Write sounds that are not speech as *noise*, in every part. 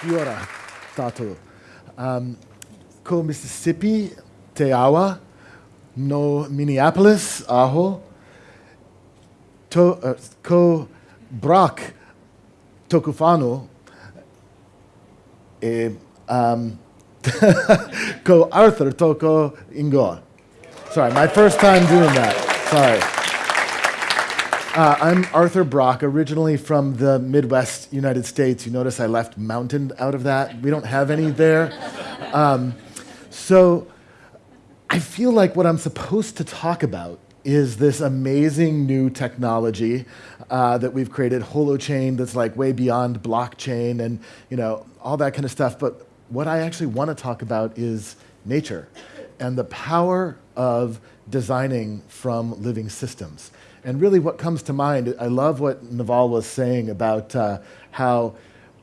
Fiora Tatu. Um, ko Mississippi Te Awa, no Minneapolis Aho, to, uh, ko Brock Tokufano, e, um, *laughs* ko Arthur Toko Ingoa. Sorry, my first time doing that. Sorry. Uh, I'm Arthur Brock, originally from the Midwest United States. You notice I left mountain out of that. We don't have any there. Um, so I feel like what I'm supposed to talk about is this amazing new technology uh, that we've created, Holochain, that's like way beyond blockchain and you know all that kind of stuff. But what I actually want to talk about is nature and the power of designing from living systems. And really, what comes to mind, I love what Naval was saying about uh, how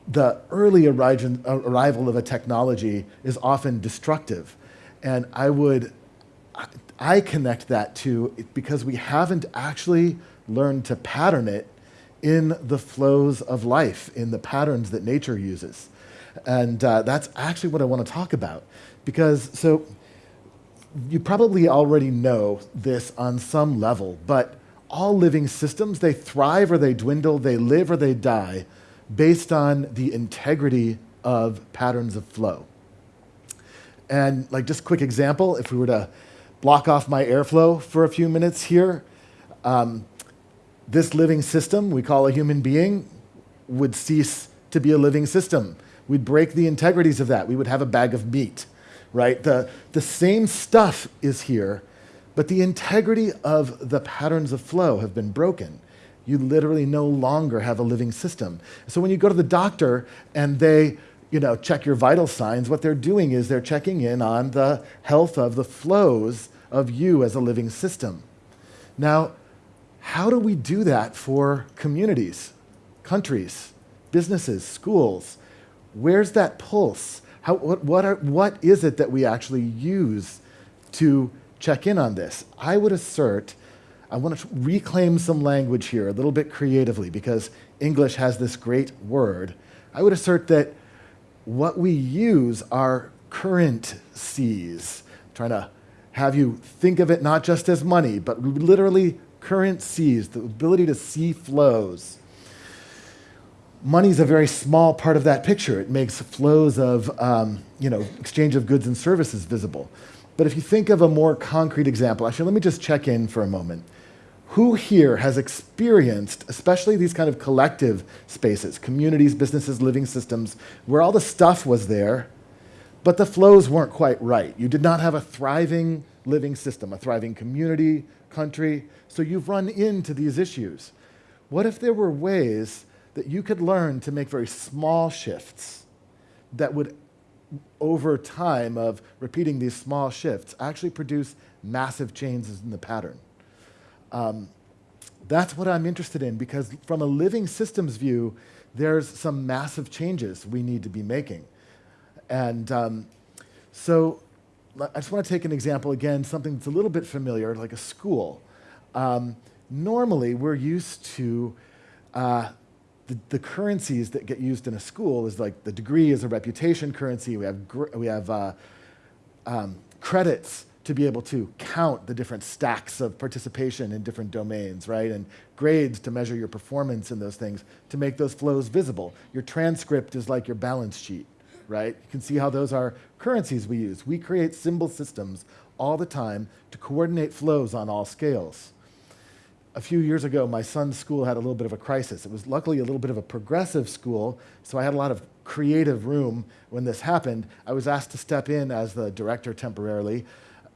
the early arrival of a technology is often destructive. And I would, I connect that to because we haven't actually learned to pattern it in the flows of life, in the patterns that nature uses. And uh, that's actually what I want to talk about. Because, so, you probably already know this on some level, but all living systems, they thrive or they dwindle, they live or they die based on the integrity of patterns of flow. And like just quick example, if we were to block off my airflow for a few minutes here, um, this living system we call a human being would cease to be a living system. We'd break the integrities of that. We would have a bag of meat, right? The, the same stuff is here, but the integrity of the patterns of flow have been broken. You literally no longer have a living system. So when you go to the doctor and they you know, check your vital signs, what they're doing is they're checking in on the health of the flows of you as a living system. Now, how do we do that for communities, countries, businesses, schools? Where's that pulse? How, what, what, are, what is it that we actually use to check in on this. I would assert, I want to reclaim some language here a little bit creatively because English has this great word. I would assert that what we use are currencies. I'm trying to have you think of it not just as money, but literally currencies, the ability to see flows. Money is a very small part of that picture. It makes flows of um, you know, exchange of goods and services visible. But if you think of a more concrete example, actually, let me just check in for a moment. Who here has experienced, especially these kind of collective spaces, communities, businesses, living systems, where all the stuff was there, but the flows weren't quite right? You did not have a thriving living system, a thriving community, country, so you've run into these issues. What if there were ways that you could learn to make very small shifts that would over time of repeating these small shifts actually produce massive changes in the pattern. Um, that's what I'm interested in because from a living systems view, there's some massive changes we need to be making. And um, so I just want to take an example again, something that's a little bit familiar, like a school. Um, normally, we're used to uh, the, the, currencies that get used in a school is like the degree is a reputation currency. We have, we have uh, um, credits to be able to count the different stacks of participation in different domains, right? And grades to measure your performance in those things to make those flows visible. Your transcript is like your balance sheet, right? You can see how those are currencies we use. We create symbol systems all the time to coordinate flows on all scales a few years ago, my son's school had a little bit of a crisis. It was luckily a little bit of a progressive school, so I had a lot of creative room when this happened. I was asked to step in as the director temporarily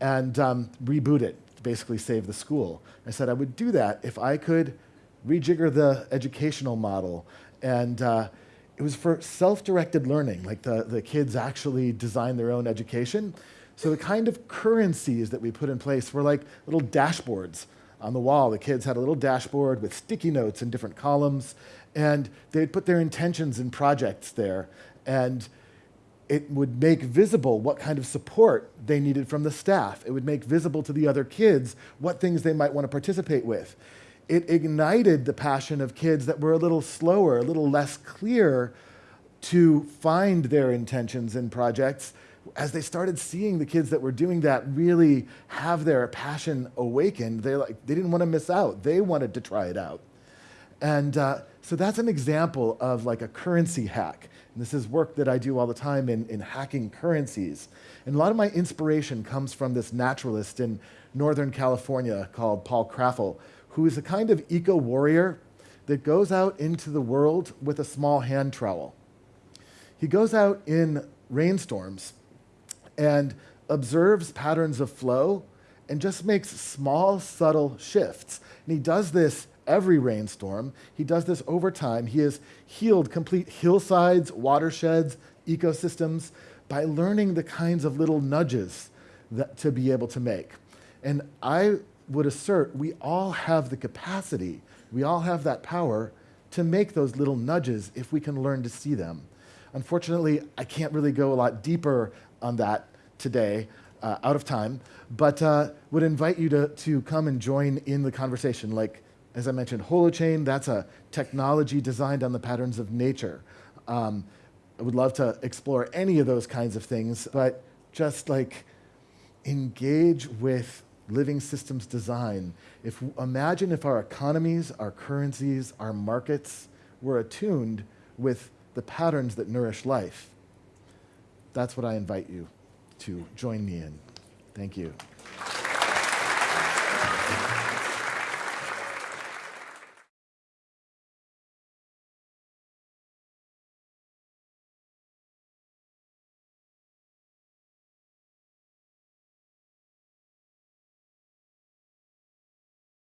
and um, reboot it, basically save the school. I said I would do that if I could rejigger the educational model. And uh, it was for self-directed learning, like the, the kids actually design their own education. So the kind of currencies that we put in place were like little dashboards on the wall. The kids had a little dashboard with sticky notes in different columns, and they'd put their intentions and projects there. And it would make visible what kind of support they needed from the staff. It would make visible to the other kids what things they might want to participate with. It ignited the passion of kids that were a little slower, a little less clear to find their intentions and projects as they started seeing the kids that were doing that really have their passion awakened they like they didn't want to miss out. They wanted to try it out. And uh, so that's an example of like a currency hack. And this is work that i do all the time in, in hacking currencies. And a lot of my inspiration comes from this naturalist in northern california called paul Krafel who is a kind of eco warrior that goes out into the world with a small hand trowel. He goes out in rainstorms and observes patterns of flow and just makes small, subtle shifts. And he does this every rainstorm. He does this over time. He has healed complete hillsides, watersheds, ecosystems by learning the kinds of little nudges that, to be able to make. And I would assert we all have the capacity, we all have that power to make those little nudges if we can learn to see them. Unfortunately, I can't really go a lot deeper on that today, uh, out of time, but uh, would invite you to, to come and join in the conversation. Like, as I mentioned, Holochain, that's a technology designed on the patterns of nature. Um, I would love to explore any of those kinds of things, but just like engage with living systems design. If imagine if our economies, our currencies, our markets were attuned with the patterns that nourish life. That's what I invite you to join me in. Thank you.